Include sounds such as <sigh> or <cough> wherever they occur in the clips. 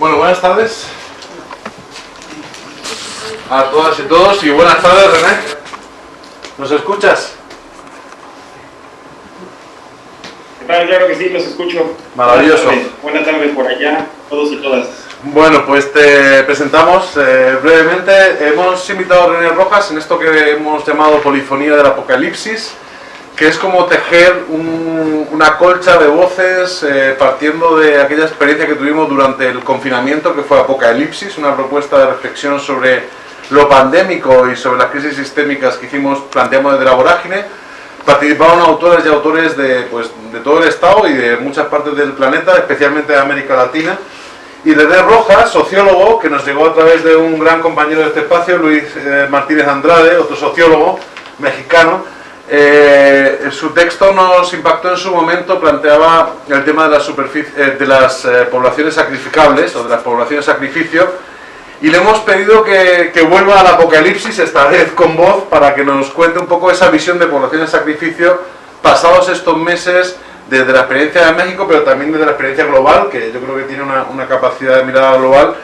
Bueno, buenas tardes a todas y todos y buenas tardes René. ¿Nos escuchas? ¿Qué tal? Claro que sí, los escucho. Maravilloso. Buenas tardes, por allá, todos y todas. Bueno, pues te presentamos eh, brevemente. Hemos invitado a René Rojas en esto que hemos llamado Polifonía del Apocalipsis que es como tejer una colcha de voces eh, partiendo de aquella experiencia que tuvimos durante el confinamiento, que fue Apocalipsis, una propuesta de reflexión sobre lo pandémico y sobre las crisis sistémicas que hicimos, planteamos desde la vorágine. Participaron autores y autores de, pues, de todo el Estado y de muchas partes del planeta, especialmente de América Latina. Y René Rojas, sociólogo, que nos llegó a través de un gran compañero de este espacio, Luis eh, Martínez Andrade, otro sociólogo mexicano, eh, su texto nos impactó en su momento, planteaba el tema de, eh, las eh, poblaciones sacrificables o de las poblaciones sacrificio y le hemos pedido que, vuelva al apocalipsis, esta vez con voz, para que nos cuente un poco esa visión de poblaciones sacrificio pasados estos meses desde la experiencia de México, pero también desde la experiencia global, que yo creo que tiene una, una capacidad de mirada global,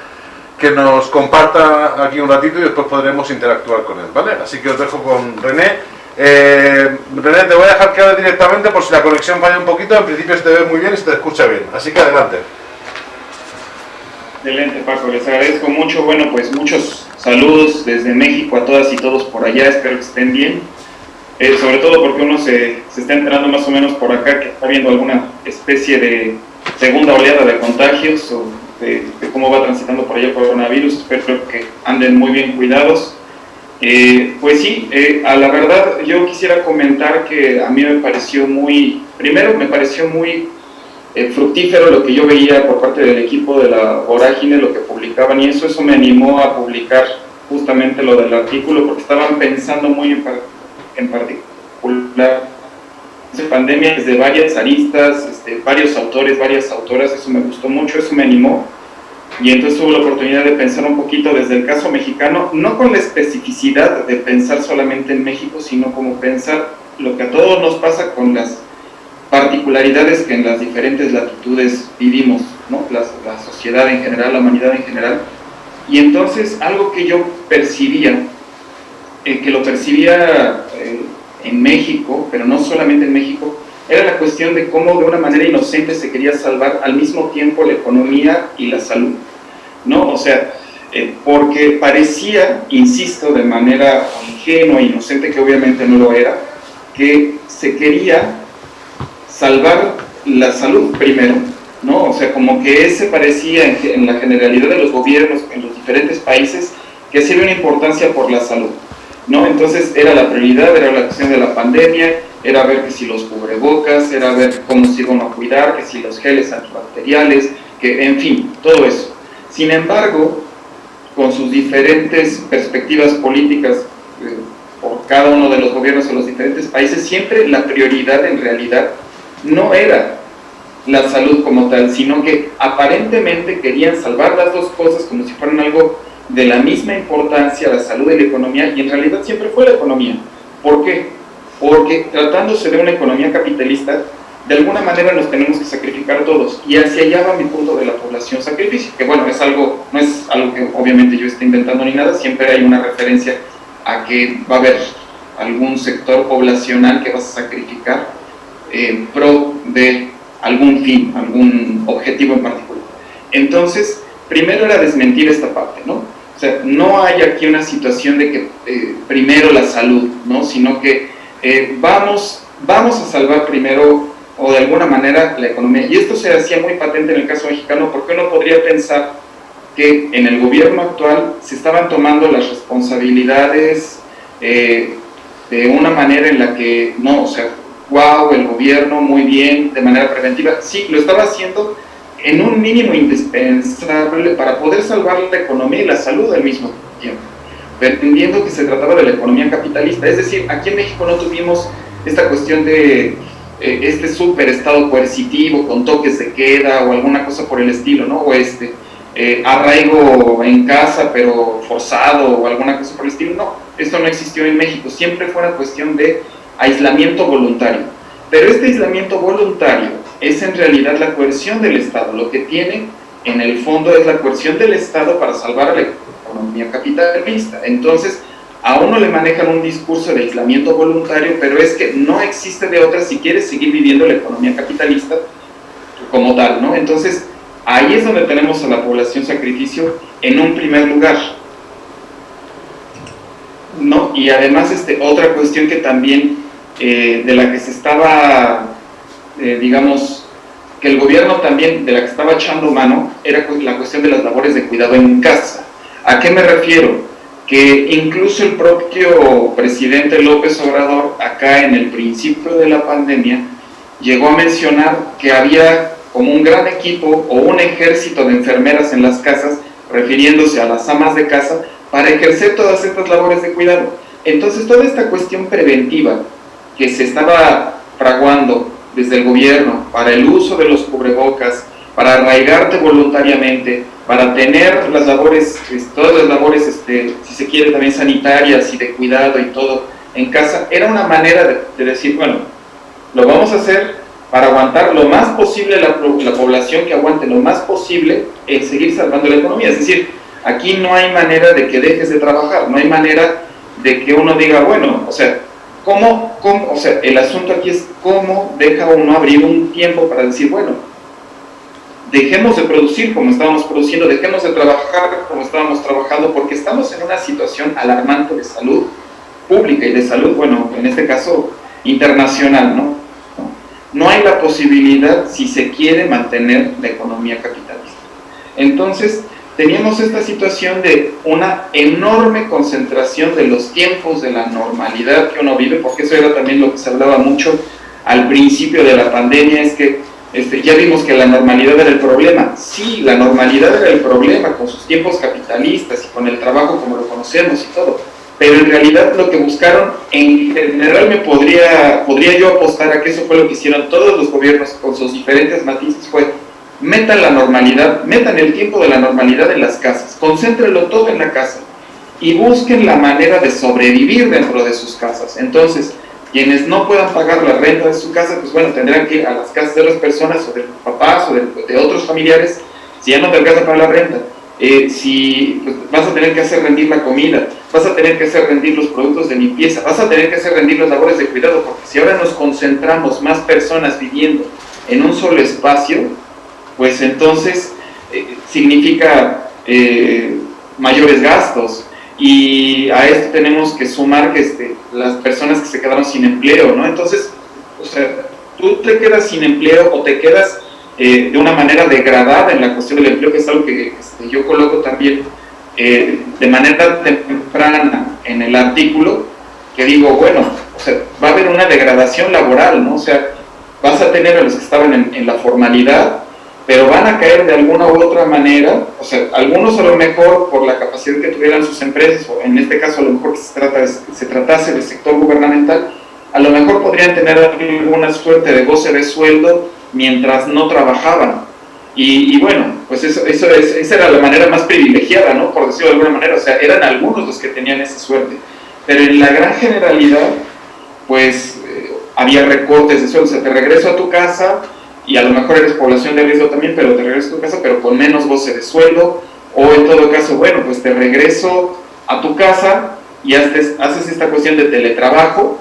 que nos comparta aquí un ratito y después podremos interactuar con él, ¿vale? Así que os dejo con René eh, René, te voy a dejar que directamente por si la conexión falla un poquito. En principio se te ve muy bien y se te escucha bien. Así que adelante. Excelente, Paco. Les agradezco mucho. Bueno, pues muchos saludos desde México a todas y todos por allá. Espero que estén bien. Eh, sobre todo porque uno se, se, está enterando más o menos por acá que está viendo alguna especie de segunda oleada de contagios o de, de cómo va transitando por allá el coronavirus. Espero que anden muy bien cuidados eh, pues sí, eh, a la verdad yo quisiera comentar que a mí me pareció muy, primero me pareció muy eh, fructífero lo que yo veía por parte del equipo de la Vorágine, lo que publicaban y eso, eso me animó a publicar justamente lo del artículo porque estaban pensando muy en, en particular pandemia desde varias aristas, este, varios autores, varias autoras, eso me gustó mucho, eso me animó y entonces tuve la oportunidad de pensar un poquito desde el caso mexicano, no con la especificidad de pensar solamente en México, sino como pensar lo que a todos nos pasa con las particularidades que en las diferentes latitudes vivimos, ¿no? la, sociedad en general, la humanidad en general. Y entonces algo que yo percibía, eh, que lo percibía eh, en México, pero no solamente en México, era la cuestión de cómo de una manera inocente se quería salvar al mismo tiempo la economía y la salud. ¿No? O sea, eh, porque parecía, insisto, de manera ingenua e inocente, que obviamente no lo era, que se quería salvar la salud primero, ¿no? O sea, como que ese parecía en, la generalidad de los gobiernos en los diferentes países que hacía una importancia por la salud, ¿no? Entonces era la prioridad, era la cuestión de la pandemia, era ver que si los cubrebocas, era ver cómo se iban a cuidar, que si los geles antibacteriales, que en fin, todo eso. Sin embargo, con sus diferentes perspectivas políticas eh, por cada uno de los gobiernos de los diferentes países, siempre la prioridad en realidad no era la salud como tal, sino que aparentemente querían salvar las dos cosas como si fueran algo de la misma importancia, la salud y la economía, y en realidad siempre fue la economía. ¿Por qué? Porque tratándose de una economía capitalista, de alguna manera nos tenemos que sacrificar todos y hacia allá va mi punto de la población sacrificio, que bueno, es algo, no es algo que obviamente yo esté inventando ni nada, siempre hay una referencia a que va a haber algún sector poblacional que vas a sacrificar en pro de algún fin, algún objetivo en particular. Entonces, primero era desmentir esta parte, ¿no? O sea, no hay aquí una situación de que eh, primero la salud, ¿no? Sino que eh, vamos, vamos a salvar primero o de alguna manera la economía. Y esto se hacía muy patente en el caso mexicano porque uno podría pensar que en el gobierno actual se estaban tomando las responsabilidades eh, de una manera en la que, no, o sea, wow, el gobierno muy bien, de manera preventiva. Sí, lo estaba haciendo en un mínimo indispensable para poder salvar la economía y la salud al mismo tiempo, pretendiendo que se trataba de la economía capitalista. Es decir, aquí en México no tuvimos esta cuestión de eh, este super estado coercitivo con toques de queda o alguna cosa por el estilo, ¿no? O este eh, arraigo en casa pero forzado o alguna cosa por el estilo, no, esto no existió en México, siempre fue una cuestión de aislamiento voluntario. Pero este aislamiento voluntario es en realidad la coerción del Estado, lo que tiene en el fondo es la coerción del Estado para salvar a la economía capitalista. Entonces, a uno le manejan un discurso de aislamiento voluntario, pero es que no existe de otra si quieres seguir viviendo la economía capitalista como tal, ¿no? Entonces, ahí es donde tenemos a la población sacrificio en un primer lugar. ¿No? Y además, este, otra cuestión que también, eh, de la que se estaba, eh, digamos, que el gobierno también, de la que estaba echando mano, era la cuestión de las labores de cuidado en casa. ¿A qué me refiero? Que incluso el propio presidente López Obrador, acá en el principio de la pandemia, llegó a mencionar que había como un gran equipo o un ejército de enfermeras en las casas, refiriéndose a las amas de casa, para ejercer todas estas labores de cuidado. Entonces toda esta cuestión preventiva que se estaba fraguando desde el gobierno para el uso de los cubrebocas, para arraigarte voluntariamente, para tener las labores, pues, todas las labores, este, si se quiere, también sanitarias y de cuidado y todo en casa, era una manera de, de decir, bueno, lo vamos a hacer para aguantar lo más posible la, la, población que aguante lo más posible en seguir salvando la economía. Es decir, aquí no hay manera de que dejes de trabajar, no hay manera de que uno diga, bueno, o sea, ¿cómo, cómo o sea, el asunto aquí es cómo deja uno abrir un tiempo para decir, bueno, dejemos de producir como estábamos produciendo, dejemos de trabajar como estábamos trabajando, porque estamos en una situación alarmante de salud pública y de salud, bueno, en este caso internacional, ¿no? no hay la posibilidad, si se quiere, mantener la economía capitalista. Entonces, teníamos esta situación de una enorme concentración de los tiempos de la normalidad que uno vive, porque eso era también lo que se hablaba mucho al principio de la pandemia, es que este, ya vimos que la normalidad era el problema. Sí, la normalidad era el problema con sus tiempos capitalistas y con el trabajo como lo conocemos y todo pero en realidad lo que buscaron, en general me podría, podría yo apostar a que eso fue lo que hicieron todos los gobiernos con sus diferentes matices, fue metan la normalidad, metan el tiempo de la normalidad en las casas, concéntrenlo todo en la casa y busquen la manera de sobrevivir dentro de sus casas. Entonces, quienes no puedan pagar la renta de su casa, pues bueno, tendrán que ir a las casas de las personas o de los papás o de, de otros familiares, si ya no te alcanza para la renta, eh, si pues, vas a tener que hacer rendir la comida, vas a tener que hacer rendir los productos de limpieza, vas a tener que hacer rendir las labores de cuidado, porque si ahora nos concentramos más personas viviendo en un solo espacio, pues entonces eh, significa eh, mayores gastos, y a esto tenemos que sumar que este, las personas que se quedaron sin empleo, ¿no? Entonces, o sea, tú te quedas sin empleo o te quedas eh, de una manera degradada en la cuestión del empleo, que es algo que este, yo coloco también eh, de manera temprana en el artículo, que digo, bueno, o sea, va a haber una degradación laboral, ¿no? O sea, vas a tener a los que estaban en, en la formalidad, pero van a caer de alguna u otra manera, o sea, algunos a lo mejor por la capacidad que tuvieran sus empresas, o en este caso a lo mejor que se, trata, se tratase del sector gubernamental, a lo mejor podrían tener alguna suerte de goce de sueldo mientras no trabajaban. Y, bueno, pues eso, eso es, esa era la manera más privilegiada, ¿no? Por decirlo de alguna manera, o sea, eran algunos los que tenían esa suerte. Pero en la gran generalidad, pues eh, había recortes de sueldo, o sea, te regreso a tu casa y a lo mejor eres población de riesgo también, pero te regreso a tu casa, pero con menos goce de sueldo, o en todo caso, bueno, pues te regreso a tu casa y haces, haces esta cuestión de teletrabajo,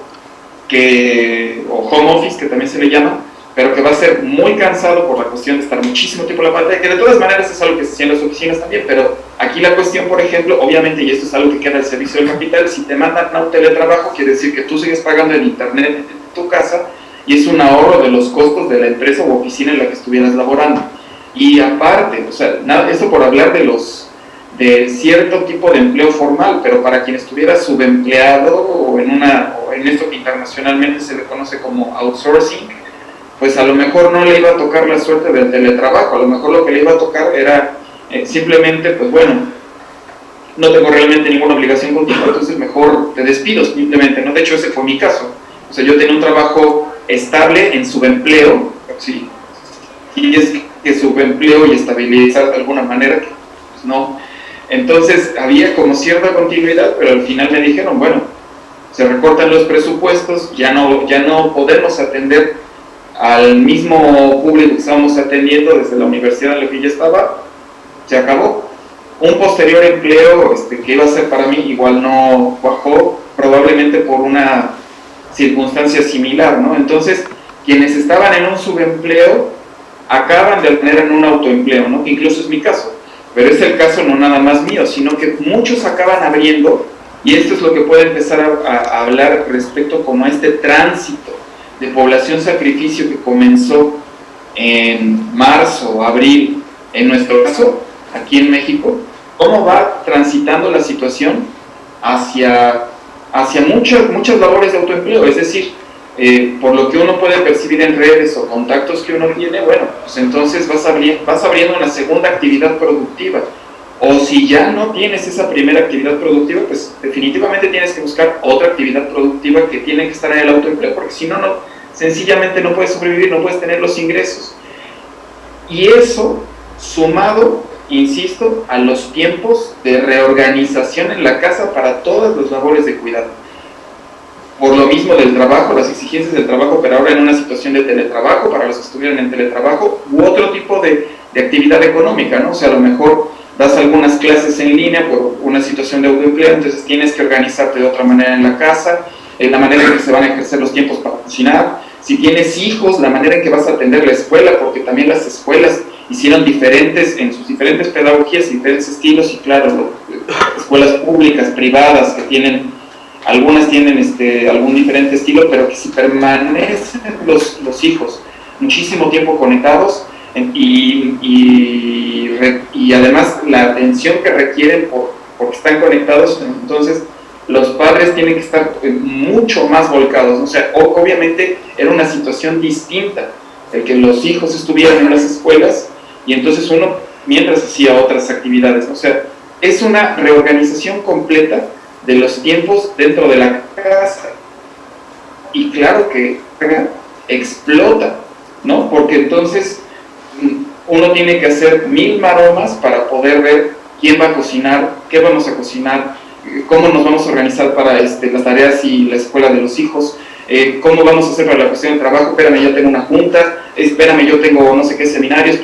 que, o home office, que también se le llama, pero que va a ser muy cansado por la cuestión de estar muchísimo tiempo en la pantalla, que de todas maneras es algo que se hacía en las oficinas también, pero aquí la cuestión, por ejemplo, obviamente, y esto es algo que queda al servicio del capital, si te mandan a un teletrabajo, quiere decir que tú sigues pagando el internet en tu casa, y es un ahorro de los costos de la empresa o oficina en la que estuvieras laborando. Y aparte, o sea, nada, eso por hablar de los de cierto tipo de empleo formal, pero para quien estuviera subempleado o en, una, o en esto que internacionalmente se le conoce como outsourcing, pues a lo mejor no le iba a tocar la suerte del teletrabajo, a lo mejor lo que le iba a tocar era eh, simplemente, pues bueno, no tengo realmente ninguna obligación contigo, entonces mejor te despido simplemente, ¿no? De hecho ese fue mi caso, o sea, yo tenía un trabajo estable en subempleo, sí, y es que subempleo y estabilizar de alguna manera, pues no, entonces había como cierta continuidad, pero al final me dijeron, bueno, se recortan los presupuestos, ya no, ya no podemos atender al mismo público que estábamos atendiendo desde la universidad en la que ya estaba, se acabó. Un posterior empleo este, que iba a ser para mí igual no bajó, probablemente por una circunstancia similar, ¿no? Entonces, quienes estaban en un subempleo acaban de tener en un autoempleo, ¿no? Que incluso es mi caso, pero es el caso no nada más mío, sino que muchos acaban abriendo, y esto es lo que puede empezar a, hablar respecto como a este tránsito de población sacrificio que comenzó en marzo, abril, en nuestro caso, aquí en México, cómo va transitando la situación hacia, hacia muchas, muchas labores de autoempleo, es decir, eh, por lo que uno puede percibir en redes o contactos que uno tiene, bueno, pues entonces vas, vas abriendo una segunda actividad productiva. O si ya no tienes esa primera actividad productiva, pues definitivamente tienes que buscar otra actividad productiva que tiene que estar en el autoempleo, porque si no, no sencillamente no puedes sobrevivir, no puedes tener los ingresos. Y eso, sumado, insisto, a los tiempos de reorganización en la casa para todas las labores de cuidado. Por lo mismo del trabajo, las exigencias del trabajo, pero ahora en una situación de teletrabajo, para los que estuvieran en teletrabajo, u otro tipo de, de actividad económica, ¿no? O sea, a lo mejor das algunas clases en línea por una situación de autoempleo, entonces tienes que organizarte de otra manera en la casa, en la manera en que se van a ejercer los tiempos para cocinar, si tienes hijos, la manera en que vas a atender la escuela, porque también las escuelas hicieron diferentes, en sus diferentes pedagogías, diferentes estilos, y claro, escuelas públicas, privadas, que tienen, algunas tienen este, algún diferente estilo, pero que si permanecen los, los hijos muchísimo tiempo conectados, y, y, y, además la atención que requieren por, porque están conectados, entonces los padres tienen que estar eh, mucho más volcados, o sea, obviamente era una situación distinta, el que los hijos estuvieran en las escuelas y entonces uno mientras hacía otras actividades, o sea, es una reorganización completa de los tiempos dentro de la casa. Y claro que explota, ¿no? Porque entonces mm, uno tiene que hacer mil maromas para poder ver quién va a cocinar, qué vamos a cocinar, cómo nos vamos a organizar para este, las tareas y la escuela de los hijos, eh, cómo vamos a hacer para la cuestión de trabajo, espérame, yo tengo una junta, espérame, yo tengo no sé qué seminario,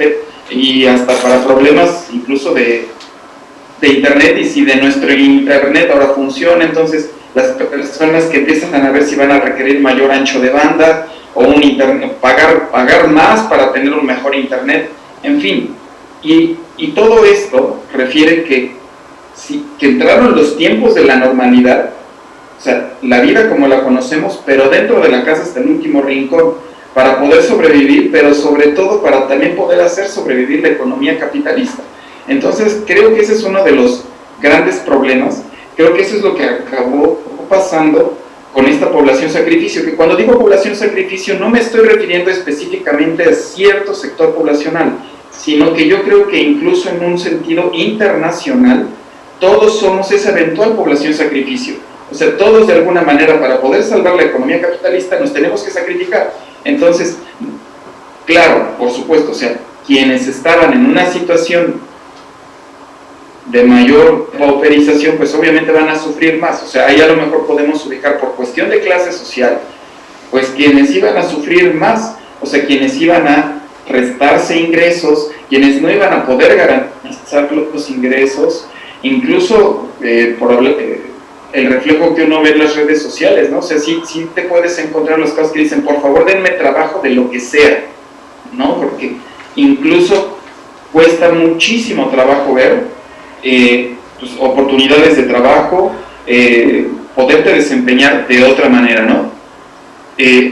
y hasta para problemas incluso de, de internet y si de nuestro internet ahora funciona, entonces las personas que empiezan a ver si van a requerir mayor ancho de banda o un internet, pagar, pagar más para tener un mejor internet, en fin. Y, y todo esto refiere que que entraron los tiempos de la normalidad, o sea, la vida como la conocemos, pero dentro de la casa hasta el último rincón, para poder sobrevivir, pero sobre todo para también poder hacer sobrevivir la economía capitalista. Entonces, creo que ese es uno de los grandes problemas, creo que eso es lo que acabó pasando con esta población sacrificio, que cuando digo población sacrificio no me estoy refiriendo específicamente a cierto sector poblacional, sino que yo creo que incluso en un sentido internacional, todos somos esa eventual población sacrificio. O sea, todos de alguna manera para poder salvar la economía capitalista nos tenemos que sacrificar. Entonces, claro, por supuesto, o sea, quienes estaban en una situación de mayor pauperización, pues obviamente van a sufrir más. O sea, ahí a lo mejor podemos ubicar por cuestión de clase social, pues quienes iban a sufrir más, o sea, quienes iban a restarse ingresos, quienes no iban a poder garantizar los ingresos, incluso eh, por eh, el reflejo que uno ve en las redes sociales, ¿no? O sea, sí, sí te puedes encontrar los casos que dicen, por favor denme trabajo de lo que sea, ¿no? Porque incluso cuesta muchísimo trabajo ver eh, pues, oportunidades de trabajo, poderte desempeñar de otra manera, ¿no?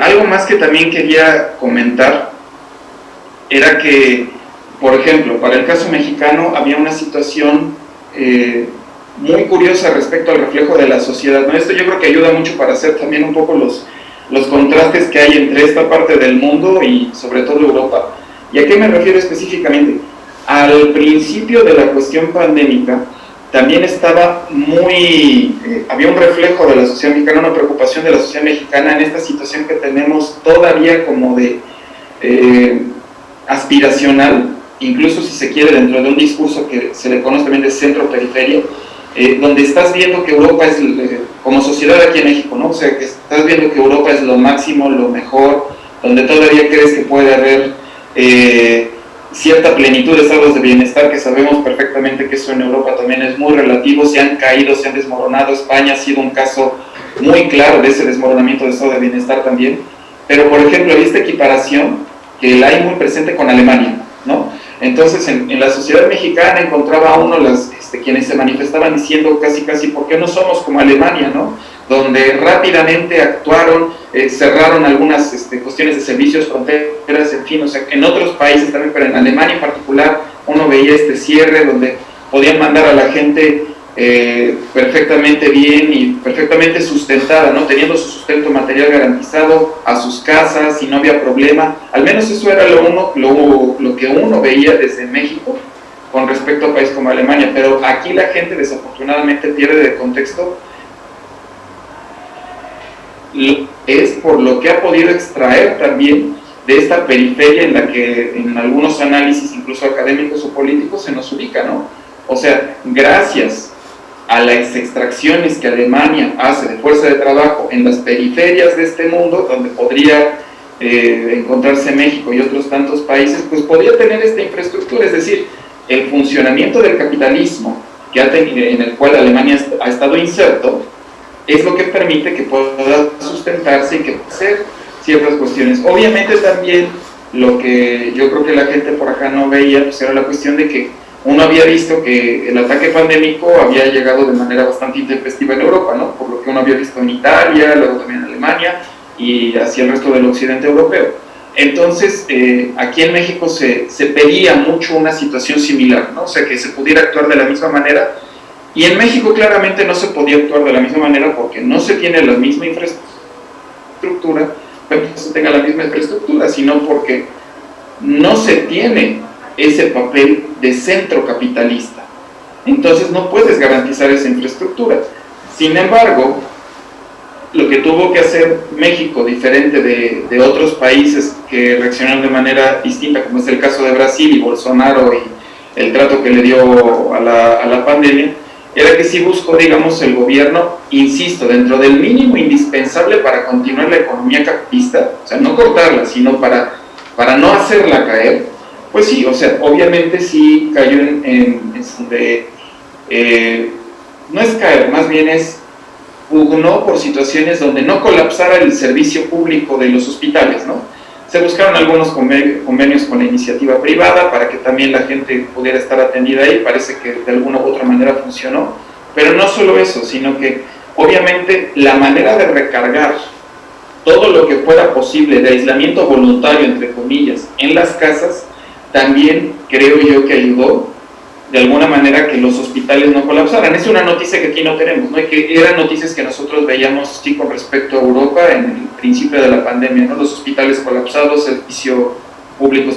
algo más que también quería comentar era que, por ejemplo, para el caso mexicano había una situación eh, muy curiosa respecto al reflejo de la sociedad. ¿no? Esto yo creo que ayuda mucho para hacer también un poco los, los contrastes que hay entre esta parte del mundo y sobre todo Europa. ¿Y a qué me refiero específicamente? Al principio de la cuestión pandémica, también estaba muy, eh, había un reflejo de la sociedad mexicana, una preocupación de la sociedad mexicana en esta situación que tenemos todavía como de eh, aspiracional, incluso si se quiere dentro de un discurso que se le conoce también de centro-periferia, eh, donde estás viendo que Europa es, eh, como sociedad aquí en México, ¿no? O sea, que estás viendo que Europa es lo máximo, lo mejor, donde todavía crees que puede haber eh, cierta plenitud de estados de bienestar, que sabemos perfectamente que eso en Europa también es muy relativo, se han caído, se han desmoronado, España ha sido un caso muy claro de ese desmoronamiento de estado de bienestar también, pero por ejemplo, hay esta equiparación que la hay muy presente con Alemania. Entonces, en, la sociedad mexicana encontraba uno las, este, quienes se manifestaban diciendo casi, casi, ¿por qué no somos como Alemania, no? Donde rápidamente actuaron, eh, cerraron algunas este, cuestiones de servicios, fronteras, en fin, o sea, en otros países también, pero en Alemania en particular, uno veía este cierre donde podían mandar a la gente eh, perfectamente bien y perfectamente sustentada, ¿no? teniendo su sustento material garantizado a sus casas y no había problema. Al menos eso era lo, uno, lo, lo que uno veía desde México con respecto a un país como Alemania, pero aquí la gente desafortunadamente pierde de contexto es por lo que ha podido extraer también de esta periferia en la que en algunos análisis, incluso académicos o políticos, se nos ubica, ¿no? O sea, gracias a las extracciones que Alemania hace de fuerza de trabajo en las periferias de este mundo, donde podría eh, encontrarse México y otros tantos países, pues podría tener esta infraestructura, es decir, el funcionamiento del capitalismo que ha tenido, en el cual Alemania ha estado inserto, es lo que permite que pueda sustentarse y que pueda hacer ciertas cuestiones. Obviamente también lo que yo creo que la gente por acá no veía, pues era la cuestión de que uno había visto que el ataque pandémico había llegado de manera bastante intempestiva en Europa, ¿no? por lo que uno había visto en Italia, luego también en Alemania y hacia el resto del occidente europeo. Entonces, eh, aquí en México se, se, pedía mucho una situación similar, ¿no? o sea, que se pudiera actuar de la misma manera, y en México claramente no se podía actuar de la misma manera porque no se tiene la misma infraestructura, no se tenga la misma infraestructura, sino porque no se tiene ese papel de centro capitalista. Entonces no puedes garantizar esa infraestructura. Sin embargo, lo que tuvo que hacer México, diferente de, de, otros países que reaccionaron de manera distinta, como es el caso de Brasil y Bolsonaro y el trato que le dio a la, a la pandemia, era que sí buscó, digamos, el gobierno, insisto, dentro del mínimo indispensable para continuar la economía capitalista, o sea, no cortarla, sino para, para no hacerla caer, pues sí, o sea, obviamente sí cayó en, eh, no es caer, más bien es pugnó por situaciones donde no colapsara el servicio público de los hospitales, ¿no? Se buscaron algunos convenios con la iniciativa privada para que también la gente pudiera estar atendida ahí, parece que de alguna u otra manera funcionó, pero no solo eso, sino que obviamente la manera de recargar todo lo que fuera posible de aislamiento voluntario, entre comillas, en las casas, también creo yo que ayudó de alguna manera que los hospitales no colapsaran. Es una noticia que aquí no tenemos, ¿no? que eran noticias que nosotros veíamos sí con respecto a Europa en el principio de la pandemia, ¿no? los hospitales colapsados, servicio público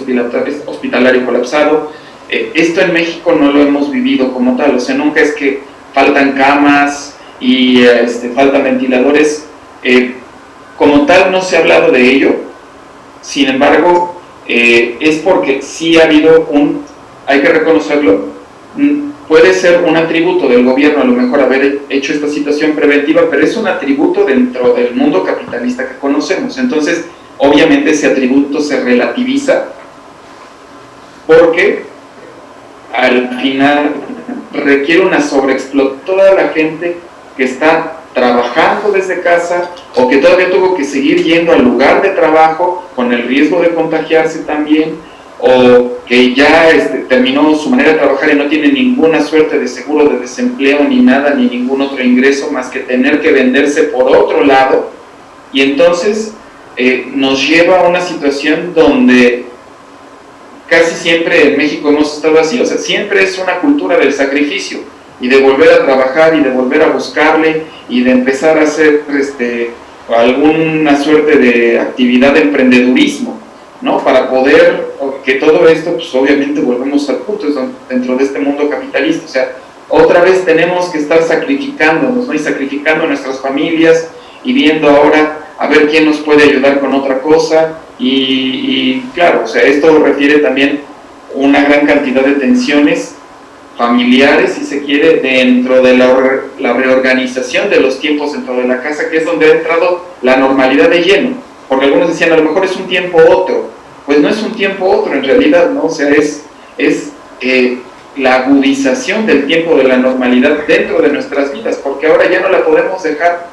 hospitalario colapsado. Eh, esto en México no lo hemos vivido como tal, o sea, nunca es que faltan camas y este, faltan ventiladores. Eh, como tal no se ha hablado de ello, sin embargo, eh, es porque sí ha habido un, hay que reconocerlo, mm, puede ser un atributo del gobierno a lo mejor haber hecho esta situación preventiva, pero es un atributo dentro del mundo capitalista que conocemos. Entonces, obviamente ese atributo se relativiza porque al final requiere una sobreexplotación. Toda la gente que está trabajando desde casa o que todavía tuvo que seguir yendo al lugar de trabajo con el riesgo de contagiarse también o que ya este, terminó su manera de trabajar y no tiene ninguna suerte de seguro de desempleo ni nada, ni ningún otro ingreso más que tener que venderse por otro lado. Y entonces eh, nos lleva a una situación donde casi siempre en México hemos estado así, o sea, siempre es una cultura del sacrificio y de volver a trabajar y de volver a buscarle y de empezar a hacer este, alguna suerte de actividad de emprendedurismo, ¿no? Para poder, que todo esto, pues obviamente volvemos al punto, dentro de este mundo capitalista, o sea, otra vez tenemos que estar sacrificándonos, ¿no? Y sacrificando a nuestras familias y viendo ahora a ver quién nos puede ayudar con otra cosa y, y claro, o sea, esto refiere también una gran cantidad de tensiones familiares, si se quiere, dentro de la, reorganización de los tiempos dentro de la casa, que es donde ha entrado la normalidad de lleno. Porque algunos decían, a lo mejor es un tiempo otro, pues no es un tiempo otro en realidad, ¿no? O sea, es, es eh, la agudización del tiempo de la normalidad dentro de nuestras vidas, porque ahora ya no la podemos dejar,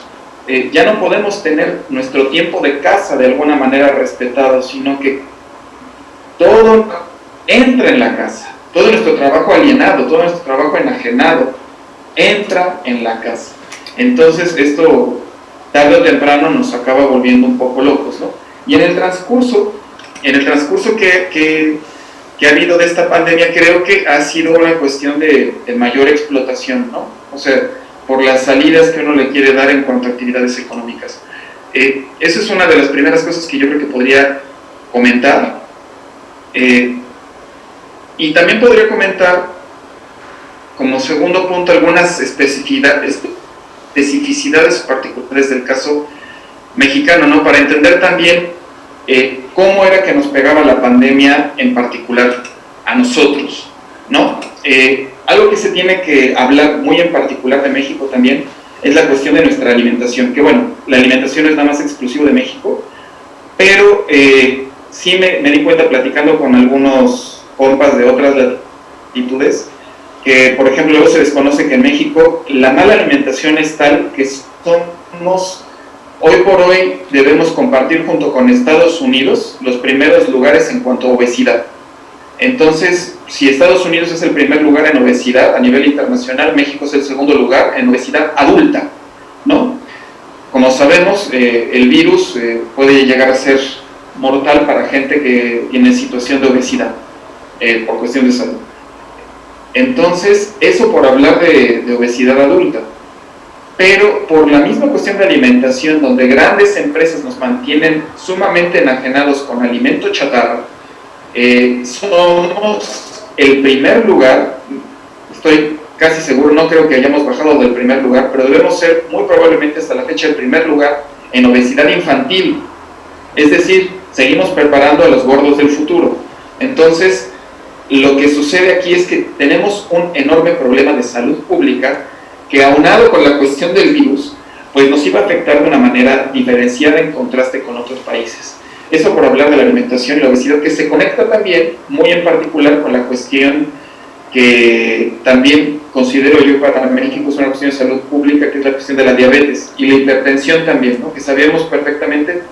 eh, ya no podemos tener nuestro tiempo de casa de alguna manera respetado, sino que todo entra en la casa, todo nuestro trabajo alienado, todo nuestro trabajo enajenado, entra en la casa. Entonces esto tarde o temprano nos acaba volviendo un poco locos, ¿no? Y en el transcurso, en el transcurso que, que que ha habido de esta pandemia creo que ha sido una cuestión de, mayor explotación, ¿no? O sea, por las salidas que uno le quiere dar en cuanto a actividades económicas. Eh, esa es una de las primeras cosas que yo creo que podría comentar. Eh, y también podría comentar, como segundo punto, algunas especificidades, particulares del caso mexicano, ¿no? Para entender también eh, cómo era que nos pegaba la pandemia en particular a nosotros, ¿no? Eh, algo que se tiene que hablar muy en particular de México también es la cuestión de nuestra alimentación, que bueno, la alimentación es nada más exclusivo de México, pero eh, sí me, me, di cuenta platicando con algunos compas de otras latitudes, que por ejemplo luego se desconoce que en México la mala alimentación es tal que somos Hoy por hoy debemos compartir junto con Estados Unidos los primeros lugares en cuanto a obesidad. Entonces, si Estados Unidos es el primer lugar en obesidad a nivel internacional, México es el segundo lugar en obesidad adulta, ¿no? Como sabemos, eh, el virus eh, puede llegar a ser mortal para gente que tiene situación de obesidad eh, por cuestión de salud. Entonces, eso por hablar de, obesidad adulta pero por la misma cuestión de alimentación, donde grandes empresas nos mantienen sumamente enajenados con alimento chatarra, eh, somos el primer lugar, estoy casi seguro, no creo que hayamos bajado del primer lugar, pero debemos ser muy probablemente hasta la fecha el primer lugar en obesidad infantil. Es decir, seguimos preparando a los gordos del futuro. Entonces, lo que sucede aquí es que tenemos un enorme problema de salud pública que aunado con la cuestión del virus, pues nos iba a afectar de una manera diferenciada en contraste con otros países. Eso por hablar de la alimentación y la obesidad, que se conecta también, muy en particular, con la cuestión que también considero yo para México es una cuestión de salud pública, que es la cuestión de la diabetes y la hipertensión también, ¿no? que sabíamos perfectamente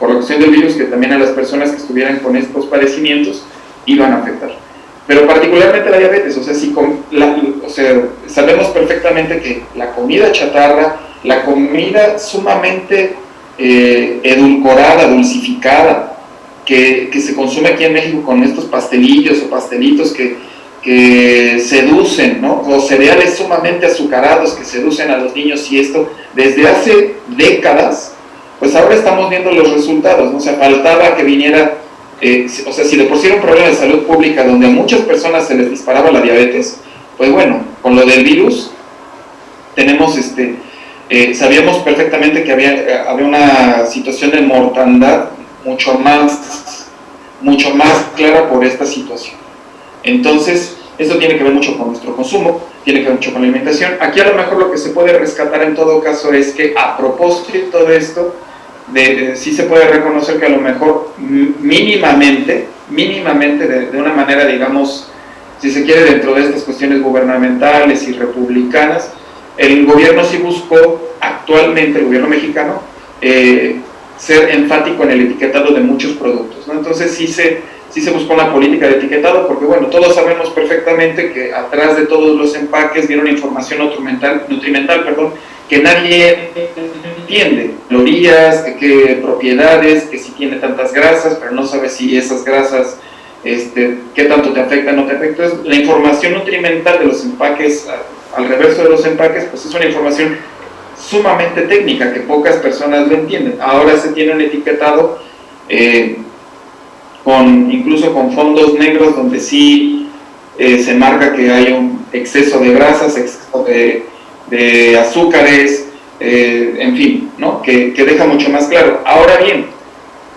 por la cuestión del virus que también a las personas que estuvieran con estos padecimientos iban a afectar pero particularmente la diabetes, o sea, si o sea, sabemos perfectamente que la comida chatarra, la comida sumamente eh, edulcorada, dulcificada, que, que, se consume aquí en México con estos pastelillos o pastelitos que, que seducen, ¿no? o cereales sumamente azucarados que seducen a los niños y esto desde hace décadas, pues ahora estamos viendo los resultados, ¿no? o faltaba que viniera eh, o sea, si de por sí era un problema de salud pública donde a muchas personas se les disparaba la diabetes, pues bueno, con lo del virus tenemos este, eh, sabíamos perfectamente que había, eh, había una situación de mortandad mucho más, mucho más clara por esta situación. Entonces, esto tiene que ver mucho con nuestro consumo, tiene que ver mucho con la alimentación. Aquí a lo mejor lo que se puede rescatar en todo caso es que a propósito de esto, de, sí se puede reconocer que a lo mejor mínimamente, mínimamente de, una manera, digamos, si se quiere, dentro de estas cuestiones gubernamentales y republicanas, el gobierno sí buscó actualmente, el gobierno mexicano, eh, ser enfático en el etiquetado de muchos productos. ¿no? Entonces sí se, sí se buscó una política de etiquetado porque, bueno, todos sabemos perfectamente que atrás de todos los empaques viene una información nutrimental, perdón, que nadie entiende. Calorías, qué propiedades, que si tiene tantas grasas, pero no sabe si esas grasas, este, qué tanto te afectan o no te afectan. La información nutrimental de los empaques, al reverso de los empaques, pues es una información sumamente técnica que pocas personas lo entienden. Ahora se tiene un etiquetado eh, con, incluso con fondos negros donde sí eh, se marca que hay un exceso de grasas, exceso de de azúcares, eh, en fin, ¿no? Que, deja mucho más claro. Ahora bien,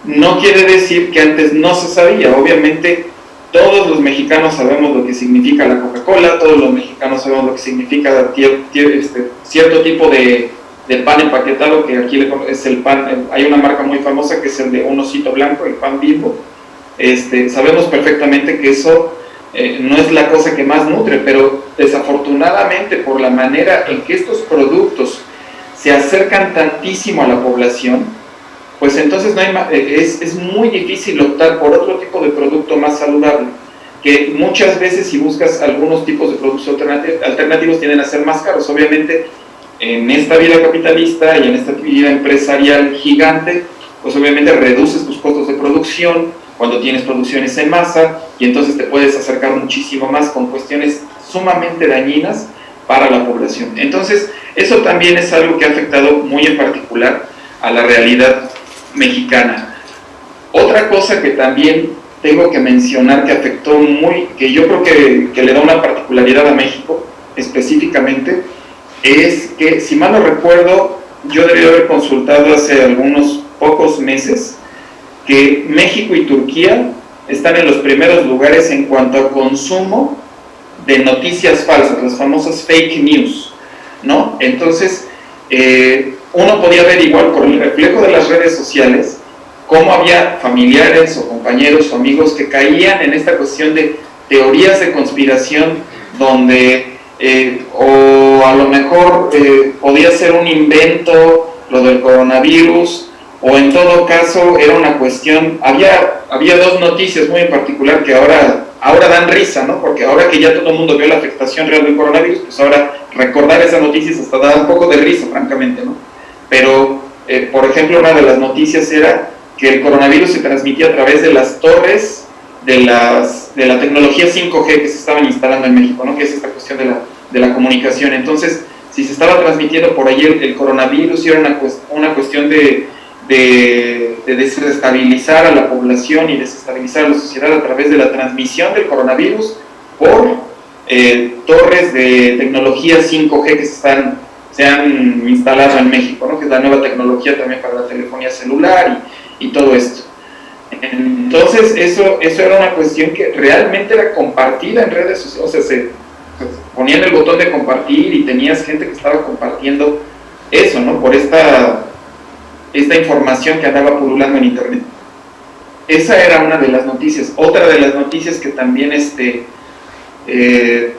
no quiere decir que antes no se sabía, obviamente todos los mexicanos sabemos lo que significa la Coca-Cola, todos los mexicanos sabemos lo que significa este, cierto tipo de, pan empaquetado, que aquí es el pan, hay una marca muy famosa que es el de un osito blanco, el pan bimbo, este, sabemos perfectamente que eso eh, no es la cosa que más nutre, pero desafortunadamente por la manera en que estos productos se acercan tantísimo a la población, pues entonces no hay, eh, es, es muy difícil optar por otro tipo de producto más saludable, que muchas veces si buscas algunos tipos de productos alternativos tienden a ser más caros. Obviamente en esta vida capitalista y en esta vida empresarial gigante, pues obviamente reduces tus costos de producción, cuando tienes producciones en masa y entonces te puedes acercar muchísimo más con cuestiones sumamente dañinas para la población. Entonces, eso también es algo que ha afectado muy en particular a la realidad mexicana. Otra cosa que también tengo que mencionar que afectó muy, que yo creo que, que le da una particularidad a México específicamente, es que, si mal no recuerdo, yo debí haber consultado hace algunos pocos meses que México y Turquía están en los primeros lugares en cuanto a consumo de noticias falsas, las famosas fake news, ¿no? Entonces, eh, uno podía ver igual por el reflejo de las redes sociales cómo había familiares o compañeros o amigos que caían en esta cuestión de teorías de conspiración donde eh, o a lo mejor eh, podía ser un invento lo del coronavirus o en todo caso era una cuestión, había, había dos noticias muy en particular que ahora, ahora dan risa, ¿no? Porque ahora que ya todo el mundo vio la afectación real del coronavirus, pues ahora recordar esas noticias hasta da un poco de risa, francamente, ¿no? Pero, eh, por ejemplo, una de las noticias era que el coronavirus se transmitía a través de las torres de, las, de la tecnología 5G que se estaban instalando en México, ¿no? Que es esta cuestión de la, de la comunicación. Entonces, si se estaba transmitiendo por ahí el, coronavirus y era una, una cuestión de de, desestabilizar a la población y desestabilizar a la sociedad a través de la transmisión del coronavirus por eh, torres de tecnología 5G que se, están, se han instalado en México, ¿no? que es la nueva tecnología también para la telefonía celular y, todo esto. Entonces, eso, eso era una cuestión que realmente era compartida en redes sociales, o sea, se, se el botón de compartir y tenías gente que estaba compartiendo eso, ¿no? Por esta esta información que andaba pululando en internet. Esa era una de las noticias. Otra de las noticias que también este, eh,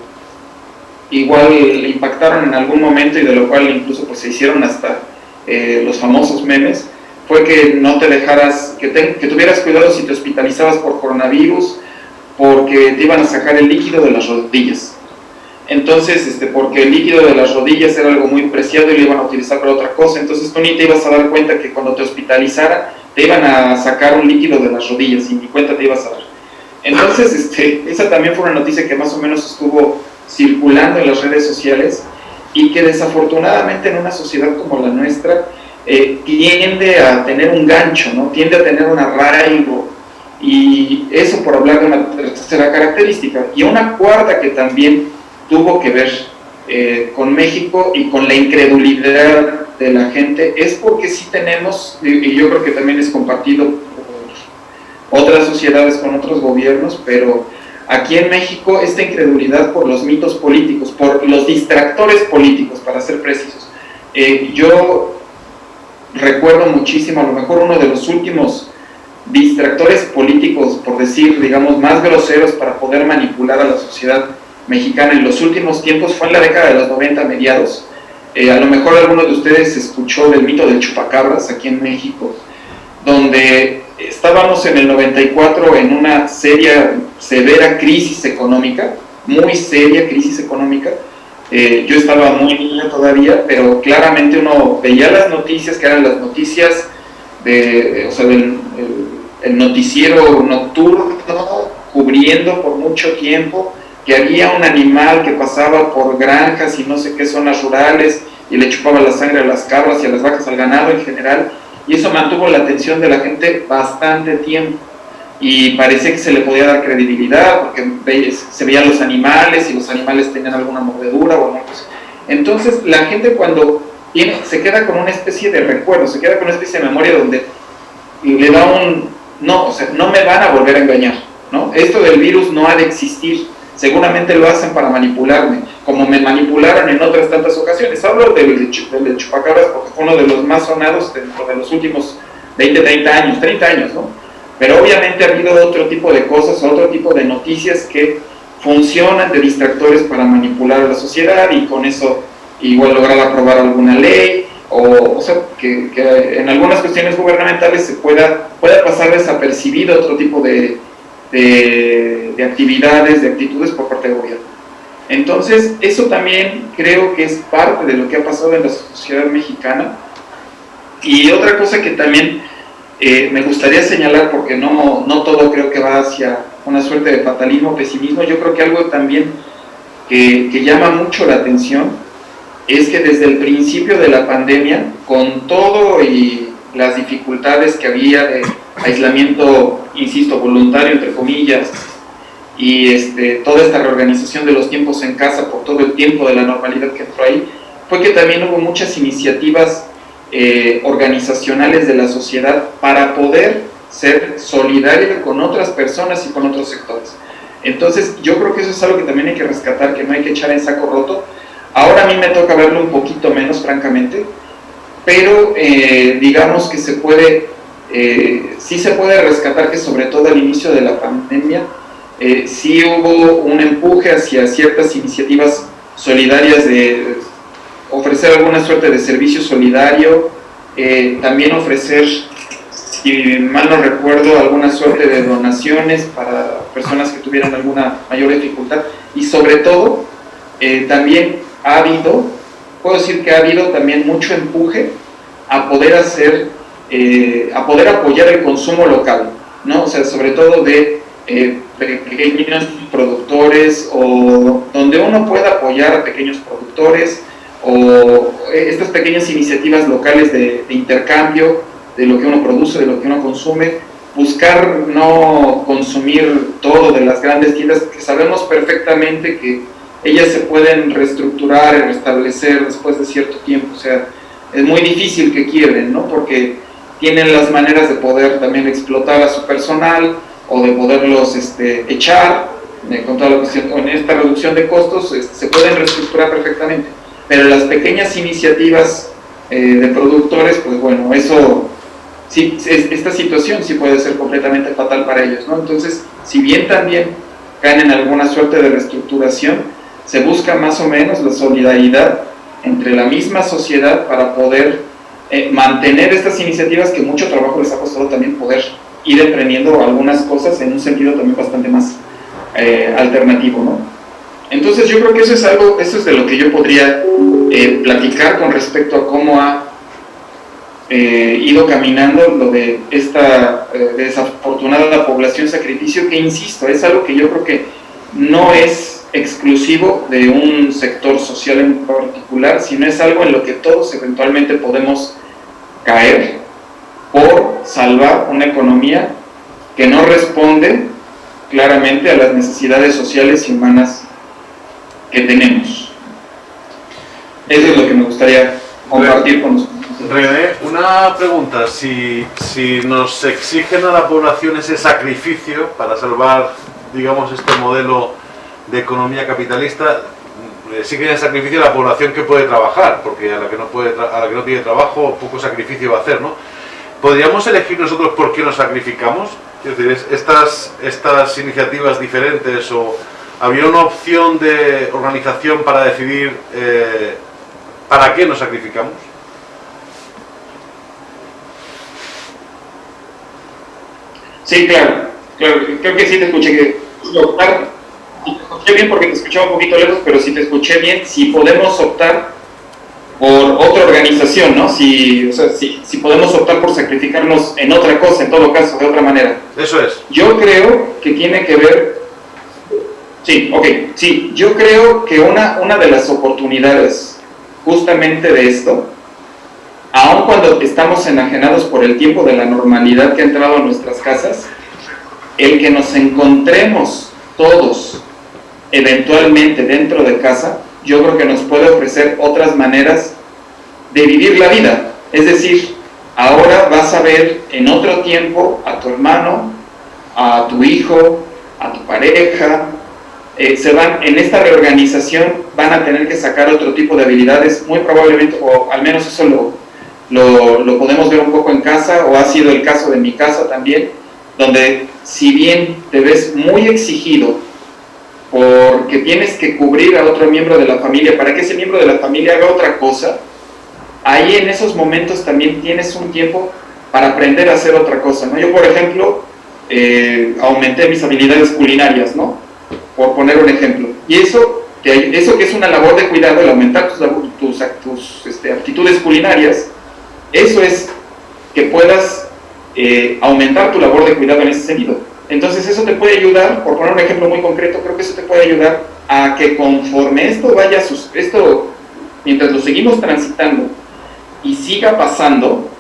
igual impactaron en algún momento y de lo cual incluso pues, se hicieron hasta eh, los famosos memes, fue que no te dejaras, que tuvieras cuidado si te hospitalizabas por coronavirus, porque te iban a sacar el líquido de las rodillas. Entonces, este, porque el líquido de las rodillas era algo muy preciado y lo iban a utilizar para otra cosa, entonces tú ni te ibas a dar cuenta que cuando te hospitalizaran te iban a sacar un líquido de las rodillas y ni cuenta te ibas a dar. Entonces, <laughs> este, esa también fue una noticia que más o menos estuvo circulando en las redes sociales y que desafortunadamente en una sociedad como la nuestra eh, tiende a tener un gancho, ¿no? tiende a tener un arraigo y eso por hablar de una tercera característica. Y una cuarta que también tuvo que ver eh, con México y con la incredulidad de la gente es porque sí tenemos, y yo creo que también es compartido por otras sociedades con otros gobiernos, pero aquí en México esta incredulidad por los mitos políticos, por los distractores políticos, para ser precisos. Eh, yo recuerdo muchísimo, a lo mejor uno de los últimos distractores políticos, por decir, digamos, más groseros para poder manipular a la sociedad mexicana en los últimos tiempos fue en la década de los 90 mediados. Eh, a lo mejor alguno de ustedes escuchó del mito del chupacabras aquí en México, donde estábamos en el 94 en una seria, severa crisis económica, muy seria crisis económica. Eh, yo estaba muy niño todavía, pero claramente uno veía las noticias, que eran las noticias de, o sea, del el noticiero nocturno, cubriendo por mucho tiempo que había un animal que pasaba por granjas y no sé qué zonas rurales y le chupaba la sangre a las cabras y a las vacas, al ganado en general, y eso mantuvo la atención de la gente bastante tiempo. Y parecía que se le podía dar credibilidad porque se veían los animales y los animales tenían alguna mordedura o así. Entonces la gente cuando se queda con una especie de recuerdo, se queda con una especie de memoria donde le da un, no, o sea, no me van a volver a engañar, ¿no? Esto del virus no ha de existir, seguramente lo hacen para manipularme, como me manipularon en otras tantas ocasiones. Hablo del, del chupacabras porque fue uno de los más sonados dentro de los últimos 20, 30 años, 30 años, ¿no? Pero obviamente ha habido otro tipo de cosas, otro tipo de noticias que funcionan de distractores para manipular a la sociedad y con eso igual lograr aprobar alguna ley o, o sea, que, en algunas cuestiones gubernamentales se pueda, pueda pasar desapercibido otro tipo de, de, de actividades, de actitudes por parte del gobierno. Entonces, eso también creo que es parte de lo que ha pasado en la sociedad mexicana. Y otra cosa que también eh, me gustaría señalar, porque no, no todo creo que va hacia una suerte de fatalismo, pesimismo, yo creo que algo también que, que llama mucho la atención es que desde el principio de la pandemia, con todo y las dificultades que había de aislamiento, insisto, voluntario, entre comillas, y este, toda esta reorganización de los tiempos en casa por todo el tiempo de la normalidad que entró ahí, fue que también hubo muchas iniciativas eh, organizacionales de la sociedad para poder ser solidaria con otras personas y con otros sectores. Entonces, yo creo que eso es algo que también hay que rescatar, que no hay que echar en saco roto. Ahora a mí me toca verlo un poquito menos, francamente, pero eh, digamos que se puede, eh, sí se puede rescatar que sobre todo al inicio de la pandemia, eh, sí hubo un empuje hacia ciertas iniciativas solidarias de ofrecer alguna suerte de servicio solidario, eh, también ofrecer, si mal no recuerdo, alguna suerte de donaciones para personas que tuvieran alguna mayor dificultad. Y sobre todo también ha habido, puedo decir que ha habido también mucho empuje a poder hacer, eh, a poder apoyar el consumo local, ¿no? O sea, sobre todo de pequeños productores o donde uno pueda apoyar a pequeños productores, o estas pequeñas iniciativas locales de, intercambio de lo que uno produce, de lo que uno consume, buscar no consumir todo de las grandes tiendas, que sabemos perfectamente que ellas se pueden reestructurar y restablecer después de cierto tiempo, o sea, es muy difícil que quiebren, ¿no? Porque tienen las maneras de poder también explotar a su personal o de poderlos este, echar, eh, con toda la cuestión, en esta reducción de costos, este, se pueden reestructurar perfectamente pero las pequeñas iniciativas eh, de productores, pues bueno, eso, sí, esta situación sí puede ser completamente fatal para ellos, ¿no? Entonces, si bien también caen en alguna suerte de reestructuración, se busca más o menos la solidaridad entre la misma sociedad para poder eh, mantener estas iniciativas que mucho trabajo les ha costado también poder ir emprendiendo algunas cosas en un sentido también bastante más eh, alternativo, ¿no? Entonces yo creo que eso es algo, eso es de lo que yo podría eh, platicar con respecto a cómo ha eh, ido caminando lo de esta eh, desafortunada población sacrificio, que insisto, es algo que yo creo que no es exclusivo de un sector social en particular, sino es algo en lo que todos eventualmente podemos caer por salvar una economía que no responde claramente a las necesidades sociales y humanas que tenemos. Eso es lo que me gustaría compartir con nosotros. René, una pregunta, si, si nos exigen a la población ese sacrificio para salvar, digamos, este modelo de economía capitalista, exigen el sacrificio a la población que puede trabajar, porque a la que no, puede a la que no tiene trabajo, poco sacrificio va a hacer, ¿no? ¿Podríamos elegir nosotros por qué nos sacrificamos? Es decir, estas, estas iniciativas diferentes o había una opción de organización para decidir eh, para qué nos sacrificamos. Sí, claro, claro, creo que sí te escuché que optar, te escuché bien porque te escuchaba un poquito lejos, pero si te escuché bien, si podemos optar por otra organización, ¿no? Si, o sea, si, si podemos optar por sacrificarnos en otra cosa, en todo caso, de otra manera. Eso es. Yo creo que tiene que ver Sí, ok, sí, yo creo que una, una de las oportunidades justamente de esto, aun cuando estamos enajenados por el tiempo de la normalidad que ha entrado a nuestras casas, el que nos encontremos todos eventualmente dentro de casa, yo creo que nos puede ofrecer otras maneras de vivir la vida. Es decir, ahora vas a ver en otro tiempo a tu hermano, a tu hijo, a tu pareja, eh, se van, en esta reorganización van a tener que sacar otro tipo de habilidades, muy probablemente, o al menos eso lo, lo, podemos ver un poco en casa, o ha sido el caso de mi casa también, donde si bien te ves muy exigido porque tienes que cubrir a otro miembro de la familia para que ese miembro de la familia haga otra cosa, ahí en esos momentos también tienes un tiempo para aprender a hacer otra cosa. ¿no? Yo, por ejemplo, eh, aumenté mis habilidades culinarias, ¿no? por poner un ejemplo. Y eso que, eso que es una labor de cuidado, el aumentar tus, tus, este, aptitudes culinarias, eso es que puedas eh, aumentar tu labor de cuidado en ese sentido. Entonces eso te puede ayudar, por poner un ejemplo muy concreto, creo que eso te puede ayudar a que conforme esto vaya, esto, mientras lo seguimos transitando y siga pasando,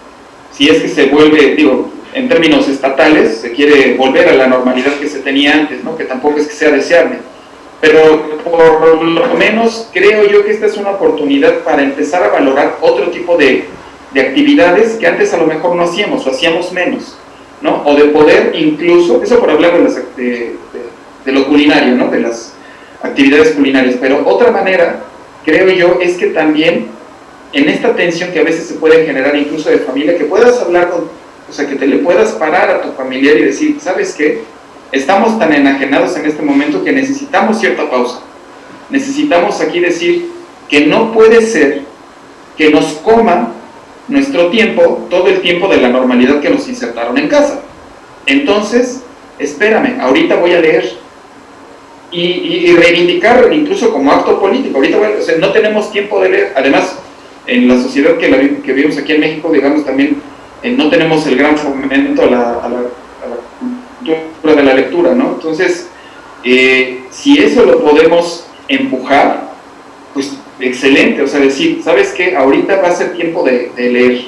si es que se vuelve, digo, en términos estatales, se quiere volver a la normalidad que se tenía antes, ¿no? que tampoco es que sea deseable, pero por lo menos creo yo que esta es una oportunidad para empezar a valorar otro tipo de, de actividades que antes a lo mejor no hacíamos o hacíamos menos, ¿no? O de poder incluso, eso por hablar de, lo culinario, ¿no? De las actividades culinarias, pero otra manera, creo yo, es que también en esta tensión que a veces se puede generar incluso de familia, que puedas hablar con, o sea, que te le puedas parar a tu familiar y decir, ¿sabes qué? Estamos tan enajenados en este momento que necesitamos cierta pausa. Necesitamos aquí decir que no puede ser que nos coma nuestro tiempo, todo el tiempo de la normalidad que nos insertaron en casa. Entonces, espérame, ahorita voy a leer. Y, reivindicar incluso como acto político. Ahorita o sea, no tenemos tiempo de leer. Además, en la sociedad que, vivimos aquí en México, digamos también, eh, no tenemos el gran fomento a la de la lectura, ¿no? Entonces, eh, si eso lo podemos empujar, pues excelente, o sea, decir, ¿sabes qué? Ahorita va a ser tiempo de, leer,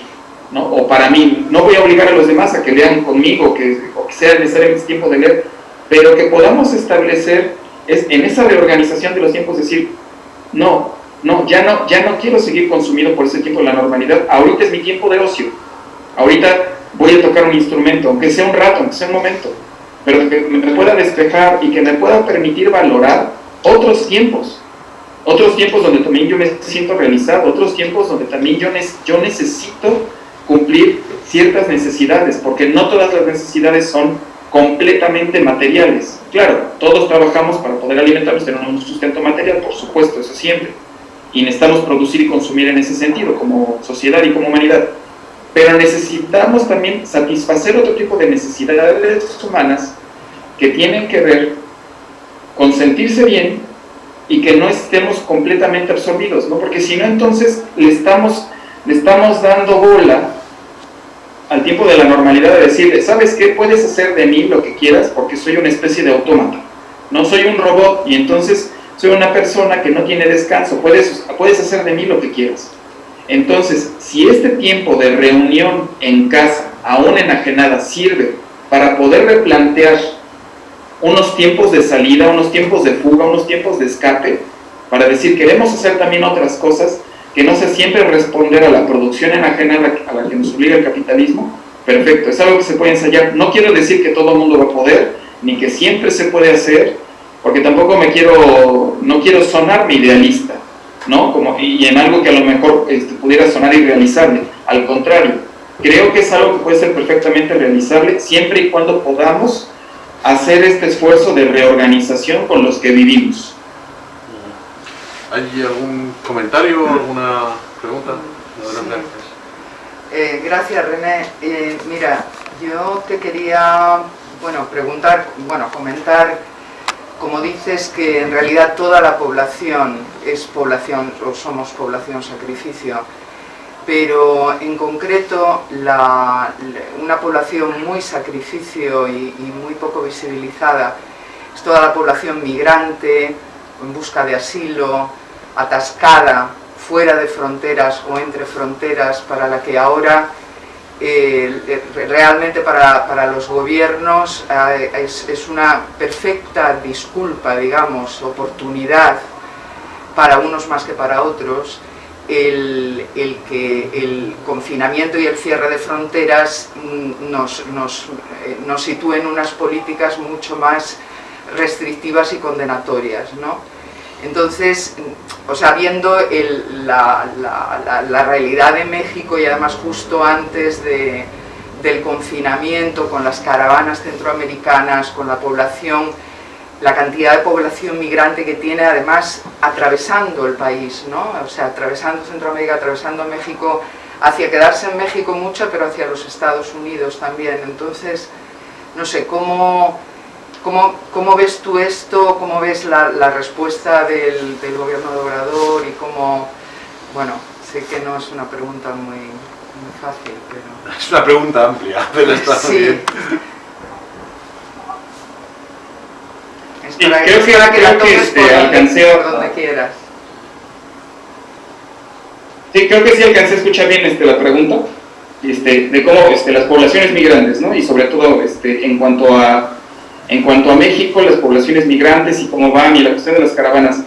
¿no? O para mí, no voy a obligar a los demás a que lean conmigo, que, o que sea necesariamente tiempo de leer, pero que podamos establecer es, en esa reorganización de los tiempos, decir, no, no, ya no, ya no quiero seguir consumido por ese tiempo de la normalidad, ahorita es mi tiempo de ocio, ahorita voy a tocar un instrumento, aunque sea un rato, aunque sea un momento, pero que me pueda despejar y que me pueda permitir valorar otros tiempos, otros tiempos donde también yo me siento realizado, otros tiempos donde también yo, yo necesito cumplir ciertas necesidades, porque no todas las necesidades son completamente materiales. Claro, todos trabajamos para poder alimentarnos, tener un sustento material, por supuesto, eso siempre. Y necesitamos producir y consumir en ese sentido, como sociedad y como humanidad pero necesitamos también satisfacer otro tipo de necesidades humanas que tienen que ver con sentirse bien y que no estemos completamente absorbidos, ¿no? porque si no entonces le estamos, le estamos dando bola al tiempo de la normalidad de decirle, ¿sabes qué? Puedes hacer de mí lo que quieras porque soy una especie de autómata, no soy un robot y entonces soy una persona que no tiene descanso, puedes, puedes hacer de mí lo que quieras. Entonces, si este tiempo de reunión en casa, aún enajenada, sirve para poder replantear unos tiempos de salida, unos tiempos de fuga, unos tiempos de escape, para decir queremos hacer también otras cosas, que no sea siempre responder a la producción enajenada a la que nos obliga el capitalismo, perfecto, es algo que se puede ensayar. No quiero decir que todo el mundo va a poder, ni que siempre se puede hacer, porque tampoco me quiero, no quiero sonar mi idealista, ¿no? Como, y en algo que a lo mejor este, pudiera sonar irrealizable. Al contrario, creo que es algo que puede ser perfectamente realizable siempre y cuando podamos hacer este esfuerzo de reorganización con los que vivimos. ¿Hay algún comentario, alguna pregunta? Eh, gracias René. Eh, mira, yo te quería bueno, preguntar, bueno, comentar como dices que en realidad toda la población es población o somos población sacrificio, pero en concreto una población muy sacrificio y, muy poco visibilizada es toda la población migrante, en busca de asilo, atascada, fuera de fronteras o entre fronteras, para la que ahora eh, realmente para, los gobiernos eh, es, una perfecta disculpa, digamos, oportunidad para unos más que para otros, el, que el confinamiento y el cierre de fronteras mm, nos, nos, eh, nos sitúen unas políticas mucho más restrictivas y condenatorias, ¿no? Entonces, o sea, viendo la, realidad de México y además justo antes de, del confinamiento, con las caravanas centroamericanas, con la población, la cantidad de población migrante que tiene además atravesando el país, ¿no? o sea, atravesando Centroamérica, atravesando México, hacia quedarse en México mucho, pero hacia los Estados Unidos también. Entonces, no sé, ¿cómo, cómo, cómo ves tú esto? ¿Cómo ves la, la respuesta del, del, gobierno de Obrador? Y cómo, bueno, sé que no es una pregunta muy, muy fácil, pero... <laughs> Es una pregunta amplia, pero está sí. bien. Es Sí, para, creo que- para que creo la que, tomes este, alcancé a- donde quieras. Sí, creo que sí alcancé a escuchar bien este, la pregunta este, de cómo este, las poblaciones migrantes, ¿no? Y sobre todo este, en, cuanto a, en cuanto a México, las poblaciones migrantes y cómo van y la cuestión de las caravanas.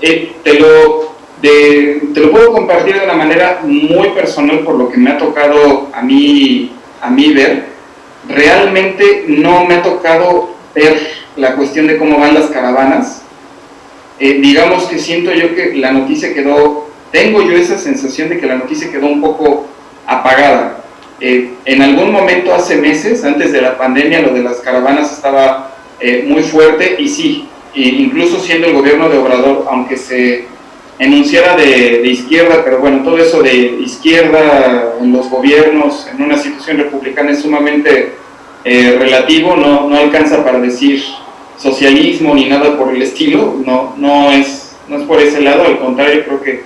Eh, te, lo, de- te lo puedo compartir de una manera muy personal por lo que me ha tocado a mí, a mí ver. Realmente no me ha tocado ver la cuestión de cómo van las caravanas. Eh, digamos que siento yo que la noticia quedó tengo yo esa sensación de que la noticia quedó un poco apagada. Eh, en algún momento hace meses, antes de la pandemia, lo de las caravanas estaba eh, muy fuerte y sí, incluso siendo el gobierno de Obrador, aunque se enunciara de, de izquierda, pero bueno, todo eso de izquierda en los gobiernos, en una situación republicana es sumamente eh, relativo, no, no alcanza para decir socialismo ni nada por el estilo, no, no, es, no es por ese lado, al contrario, creo que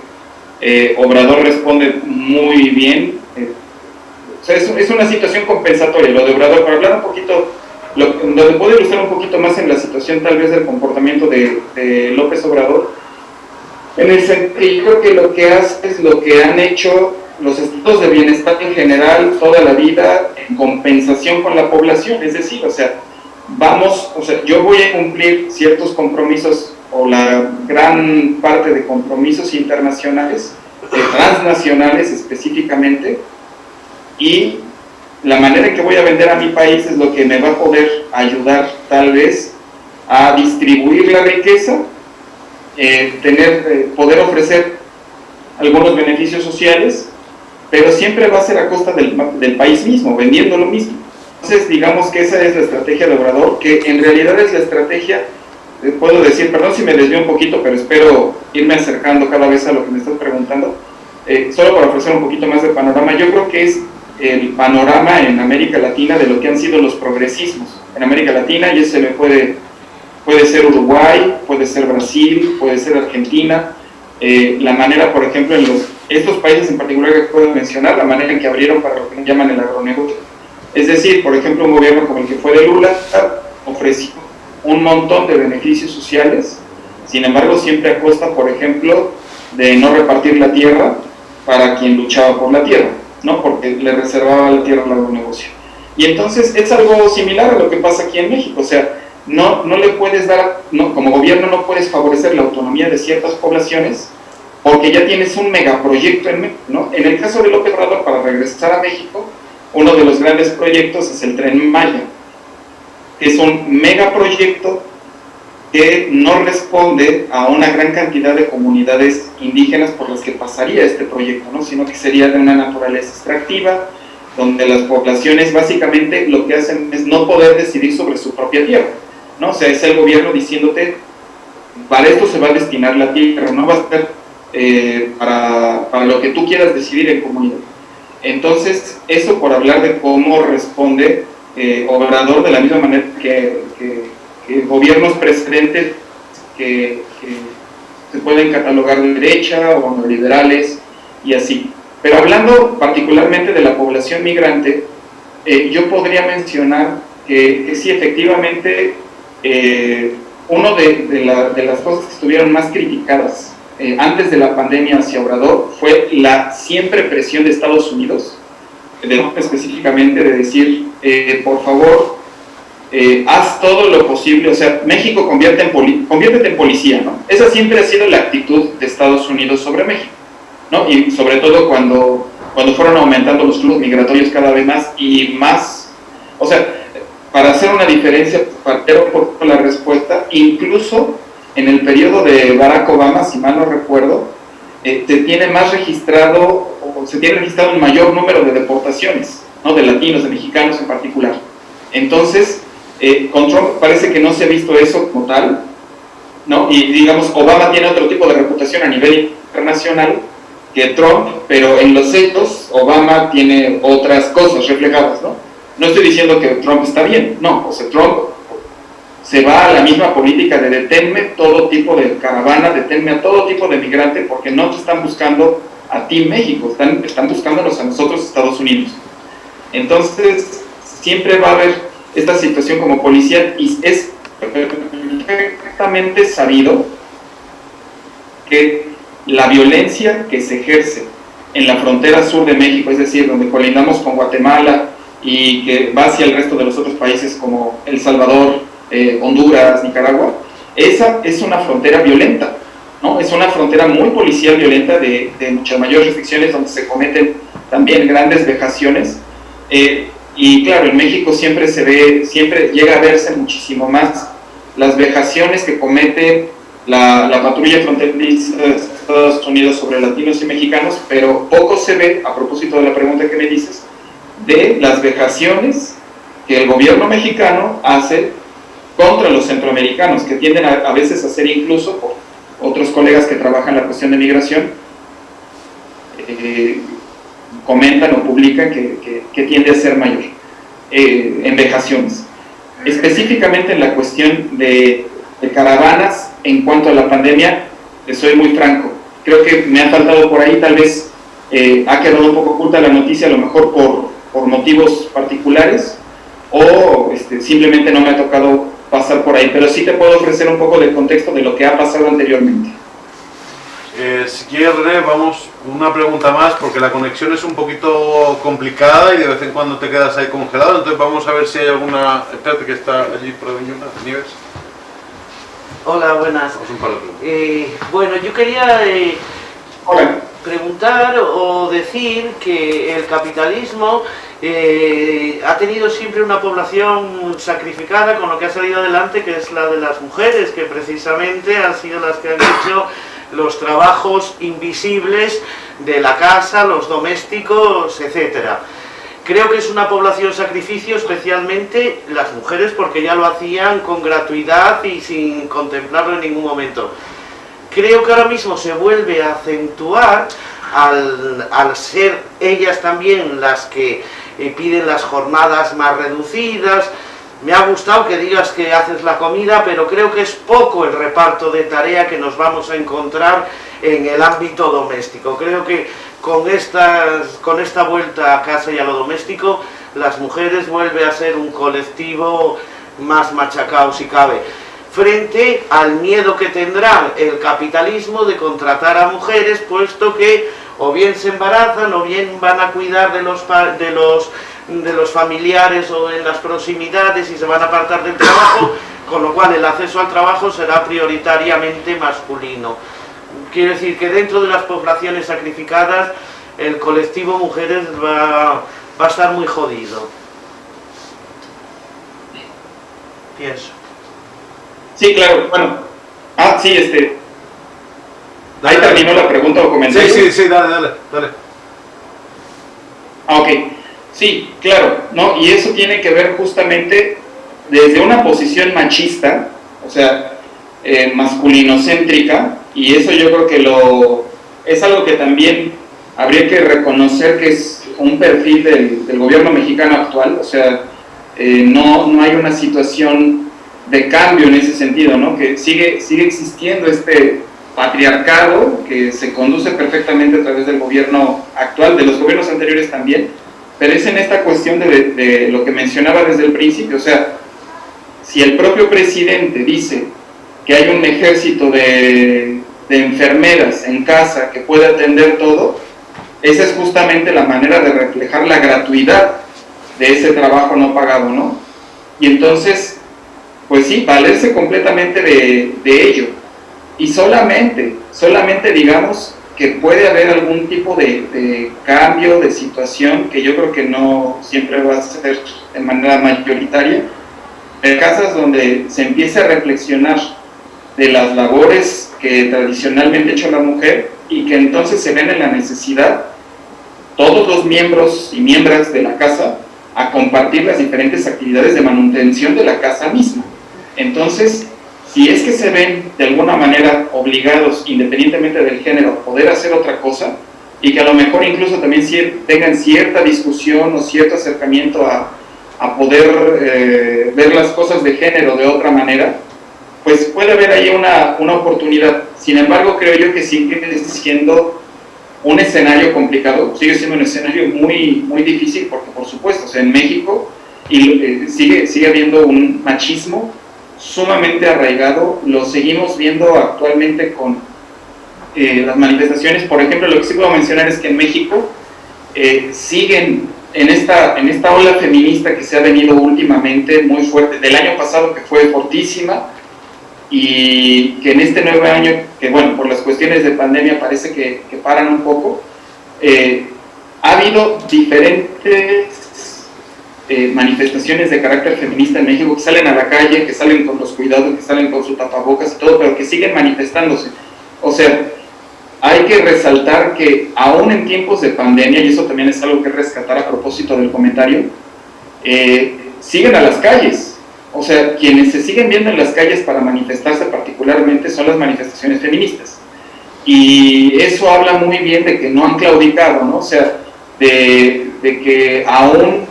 eh, Obrador responde muy bien. eh, es, es, una situación compensatoria lo de Obrador. Para hablar un poquito, lo, donde puedo ilustrar un poquito más en la situación tal vez del comportamiento de, de López Obrador, en el sentido, que lo que hace es lo que han hecho los estados de bienestar en general toda la vida en compensación con la población, es decir, o sea, vamos, o sea, yo voy a cumplir ciertos compromisos o la gran parte de compromisos internacionales, transnacionales específicamente, y la manera en que voy a vender a mi país es lo que me va a poder ayudar tal vez a distribuir la riqueza, eh, tener, eh, poder ofrecer algunos beneficios sociales, pero siempre va a ser a costa del, del país mismo, vendiendo lo mismo. Entonces, digamos que esa es la estrategia de Obrador, que en realidad es la estrategia puedo decir, perdón si me desvío un poquito, pero espero irme acercando cada vez a lo que me estás preguntando, eh, solo para ofrecer un poquito más de panorama, yo creo que es el panorama en América Latina de lo que han sido los progresismos en América Latina, y ese me puede, puede ser Uruguay, puede ser Brasil, puede ser Argentina, eh, la manera, por ejemplo, en los, estos países en particular que puedo mencionar, la manera en que abrieron para lo que llaman el agronegocio. Es decir, por ejemplo, un gobierno como el que fue de Lula ofreció un montón de beneficios sociales, sin embargo siempre a costa, por ejemplo, de no repartir la tierra para quien luchaba por la tierra, ¿no? porque le reservaba la tierra al agronegocio. Y entonces es algo similar a lo que pasa aquí en México, o sea, no, no le puedes dar, no, como gobierno no puedes favorecer la autonomía de ciertas poblaciones porque ya tienes un megaproyecto en ¿no? En el caso de López Obrador, para regresar a México, uno de los grandes proyectos es el Tren Maya, que es un megaproyecto que no responde a una gran cantidad de comunidades indígenas por las que pasaría este proyecto, ¿no? sino que sería de una naturaleza extractiva, donde las poblaciones básicamente lo que hacen es no poder decidir sobre su propia tierra, ¿no? O sea, es el gobierno diciéndote, para esto se va a destinar la tierra, no va a ser eh, para, para lo que tú quieras decidir en comunidad. Entonces, eso por hablar de cómo responde eh, Obrador de la misma manera que, que, gobiernos precedentes que, que, se pueden catalogar de derecha o neoliberales y así. Pero hablando particularmente de la población migrante, eh, yo podría mencionar que, que sí, efectivamente, eh, uno de, de, la, de, las cosas que estuvieron más criticadas eh, antes de la pandemia hacia Obrador fue la siempre presión de Estados Unidos, de, específicamente de decir, eh, por favor, eh, haz todo lo posible, o sea, México convierte en poli conviértete en policía, ¿no? Esa siempre ha sido la actitud de Estados Unidos sobre México, ¿no? Y sobre todo cuando, cuando fueron aumentando los flujos migratorios cada vez más y más, o sea, para hacer una diferencia, un poco la respuesta, incluso en el periodo de Barack Obama, si mal no recuerdo, eh, se tiene más registrado, o se tiene registrado un mayor número de deportaciones, ¿no? de latinos, de mexicanos en particular. Entonces, eh, con Trump parece que no se ha visto eso como tal, ¿no? y digamos, Obama tiene otro tipo de reputación a nivel internacional que Trump, pero en los hechos Obama tiene otras cosas reflejadas, ¿no? No estoy diciendo que Trump está bien, no, o sea, Trump se va a la misma política de detenme todo tipo de caravana, detenme a todo tipo de migrante, porque no te están buscando a ti México, están, están buscándonos a nosotros Estados Unidos. Entonces, siempre va a haber esta situación como policía y es perfectamente sabido que la violencia que se ejerce en la frontera sur de México, es decir, donde colindamos con Guatemala y que va hacia el resto de los otros países como El Salvador, eh, Honduras, Nicaragua, esa es una frontera violenta, ¿no? Es una frontera muy policial violenta de, muchas mayores restricciones donde se cometen también grandes vejaciones. Eh, y claro, en México siempre se ve, siempre llega a verse muchísimo más las vejaciones que comete la, la patrulla fronteriza de Estados Unidos sobre latinos y mexicanos, pero poco se ve, a propósito de la pregunta que me dices, de las vejaciones que el gobierno mexicano hace contra los centroamericanos, que tienden a, veces a ser incluso, otros colegas que trabajan la cuestión de migración, eh, comentan o publican que, tiende a ser mayor eh, en vejaciones. Específicamente en la cuestión de, caravanas, en cuanto a la pandemia, soy muy franco, creo que me ha faltado por ahí, tal vez eh, ha quedado un poco oculta la noticia, a lo mejor por, por motivos particulares, o este, simplemente no me ha tocado pasar por ahí, pero sí te puedo ofrecer un poco del contexto de lo que ha pasado anteriormente. Eh, si quieres, René, vamos una pregunta más, porque la conexión es un poquito complicada y de vez en cuando te quedas ahí congelado, entonces vamos a ver si hay alguna... Espérate que está allí por Nieves. Hola, buenas. Eh, bueno, yo quería eh, preguntar o decir que el capitalismo eh, ha tenido siempre una población sacrificada con lo que ha salido adelante, que es la de las mujeres, que precisamente han sido las que han hecho los trabajos invisibles de la casa, los domésticos, etcétera. Creo que es una población sacrificio, especialmente las mujeres, porque ya lo hacían con gratuidad y sin contemplarlo en ningún momento. Creo que ahora mismo se vuelve a acentuar al, ser ellas también las que eh, piden las jornadas más reducidas. Me ha gustado que digas que haces la comida, pero creo que es poco el reparto de tarea que nos vamos a encontrar en el ámbito doméstico. Creo que con, con esta vuelta a casa y a lo doméstico, las mujeres vuelven a ser un colectivo más machacado si cabe frente al miedo que tendrá el capitalismo de contratar a mujeres, puesto que o bien se embarazan o bien van a cuidar de los, de los, de los familiares o en las proximidades y se van a apartar del trabajo, con lo cual el acceso al trabajo será prioritariamente masculino. Quiere decir que dentro de las poblaciones sacrificadas el colectivo mujeres va, va a estar muy jodido. Pienso. Sí, claro, bueno. Ah, sí, este, Ahí terminó la pregunta o comentario. Sí, sí, sí, dale, dale, dale. Ah, ok. Sí, claro, ¿no? Y eso tiene que ver justamente desde una posición machista, o sea, eh, masculinocéntrica, y eso yo creo que lo es algo que también habría que reconocer que es un perfil del, gobierno mexicano actual, o sea, eh, no, no hay una situación de cambio en ese sentido, ¿no? Que sigue, sigue existiendo este patriarcado que se conduce perfectamente a través del gobierno actual, de los gobiernos anteriores también, pero es en esta cuestión de, lo que mencionaba desde el principio, o sea, si el propio presidente dice que hay un ejército de, de enfermeras en casa que puede atender todo, esa es justamente la manera de reflejar la gratuidad de ese trabajo no pagado, ¿no? Y entonces, pues sí, valerse completamente de, ello y solamente, solamente digamos que puede haber algún tipo de, cambio de situación que yo creo que no siempre va a ser de manera mayoritaria, en casas donde se empiece a reflexionar de las labores que tradicionalmente ha hecho la mujer y que entonces se ven en la necesidad todos los miembros y miembros de la casa a compartir las diferentes actividades de manutención de la casa misma. Entonces, si es que se ven de alguna manera obligados, independientemente del género, a poder hacer otra cosa, y que a lo mejor incluso también tengan cierta discusión o cierto acercamiento a, a poder eh, ver las cosas de género de otra manera, pues puede haber ahí una, una oportunidad. Sin embargo, creo yo que sigue siendo un escenario complicado, sigue siendo un escenario muy, muy difícil porque por supuesto, o sea, en México eh, sigue, sigue habiendo un machismo sumamente arraigado, lo seguimos viendo actualmente con eh, las manifestaciones, por ejemplo, lo que sí puedo mencionar es que en México eh, siguen en esta, en esta ola feminista que se ha venido últimamente muy fuerte, del año pasado que fue fortísima, y que en este nuevo año, que bueno, por las cuestiones de pandemia parece que, que paran un poco, eh, ha habido diferentes eh, manifestaciones de carácter feminista en México que salen a la calle, que salen con los cuidados, que salen con su tapabocas y todo, pero que siguen manifestándose. O sea, hay que resaltar que aún en tiempos de pandemia, y eso también es algo que rescatar a propósito del comentario, eh, siguen a las calles, o sea, quienes se siguen viendo en las calles para manifestarse particularmente son las manifestaciones feministas. Y eso habla muy bien de que no han claudicado, ¿no? O sea, de, que aún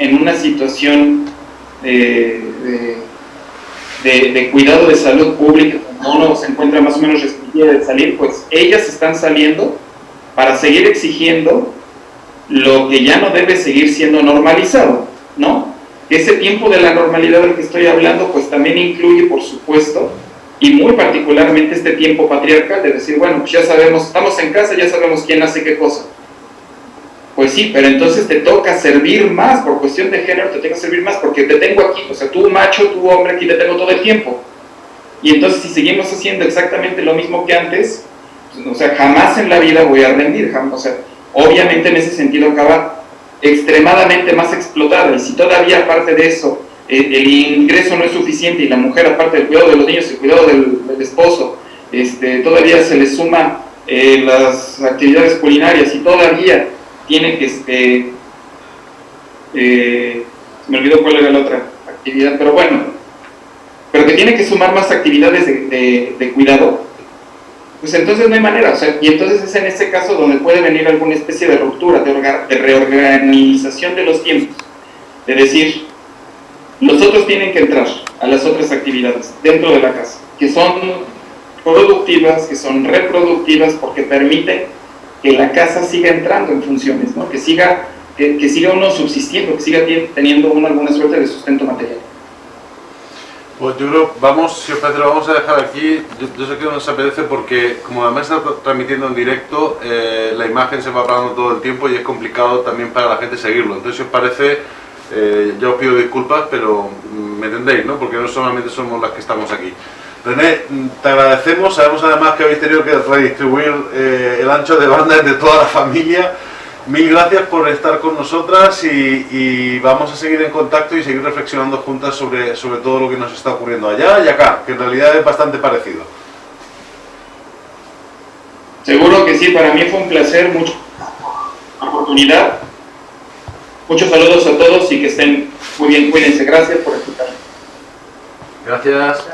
en una situación de, de, cuidado de salud pública, cuando uno se encuentra más o menos restringida de salir, pues ellas están saliendo para seguir exigiendo lo que ya no debe seguir siendo normalizado, ¿no? Ese tiempo de la normalidad del que estoy hablando, pues también incluye, por supuesto, y muy particularmente este tiempo patriarcal de decir, bueno, pues ya sabemos, estamos en casa, ya sabemos quién hace qué cosa. Pues sí, pero entonces te toca servir más, por cuestión de género te toca servir más, porque te tengo aquí, o sea, tú macho, tú hombre, aquí te tengo todo el tiempo. Y entonces si seguimos haciendo exactamente lo mismo que antes, pues, o sea, jamás en la vida voy a rendir, jamás, o sea, obviamente en ese sentido acaba extremadamente más explotada y si todavía aparte de eso el ingreso no es suficiente y la mujer aparte del cuidado de los niños, el cuidado del, esposo, este, todavía se le suma eh, las actividades culinarias y todavía tiene que, este, eh, me olvidó cuál era la otra actividad, pero bueno, pero que tiene que sumar más actividades de, de cuidado, pues entonces no hay manera, o sea, y entonces es en ese caso donde puede venir alguna especie de ruptura, de, reorganización de los tiempos, de decir, los otros tienen que entrar a las otras actividades dentro de la casa, que son productivas, que son reproductivas, porque permiten que la casa siga entrando en funciones, ¿no? que, siga, que, que siga uno subsistiendo, que siga teniendo uno alguna suerte de sustento material. Pues yo creo, vamos, si os parece, lo vamos a dejar aquí. Yo, sé que no nos apetece porque, como además está transmitiendo en directo, eh, la imagen se va apagando todo el tiempo y es complicado también para la gente seguirlo. Entonces, si os parece, eh, yo os pido disculpas, pero me entendéis, ¿no? Porque no solamente somos las que estamos aquí. René, te agradecemos. Sabemos además que habéis tenido que redistribuir eh, el ancho de banda entre toda la familia. Mil gracias por estar con nosotras y, vamos a seguir en contacto y seguir reflexionando juntas sobre, sobre todo lo que nos está ocurriendo allá y acá, que en realidad es bastante parecido. Seguro que sí, para mí fue un placer, mucha oportunidad. Muchos saludos a todos y que estén muy bien, cuídense. Gracias por Gracias.